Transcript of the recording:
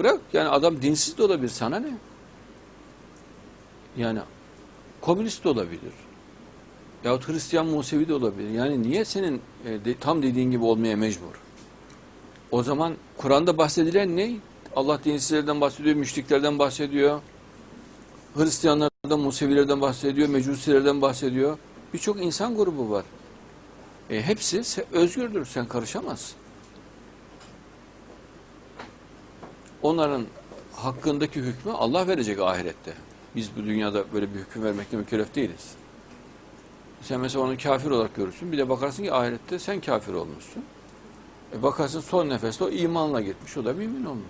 bırak yani adam dinsiz de olabilir sana ne? Yani komünist de olabilir. Yahut Hristiyan Musevi de olabilir. Yani niye senin e, de- tam dediğin gibi olmaya mecbur? O zaman Kur'an'da bahsedilen ne? Allah dinsizlerden bahsediyor, müşriklerden bahsediyor. Hristiyanlardan, Musevilerden bahsediyor, Mecusilerden bahsediyor. Birçok insan grubu var. E, hepsi özgürdür, sen karışamazsın. Onların hakkındaki hükmü Allah verecek ahirette. Biz bu dünyada böyle bir hüküm vermekle mükellef değiliz. Sen mesela onu kafir olarak görürsün. Bir de bakarsın ki ahirette sen kafir olmuşsun. E bakarsın son nefeste o imanla gitmiş. O da mümin olmuş.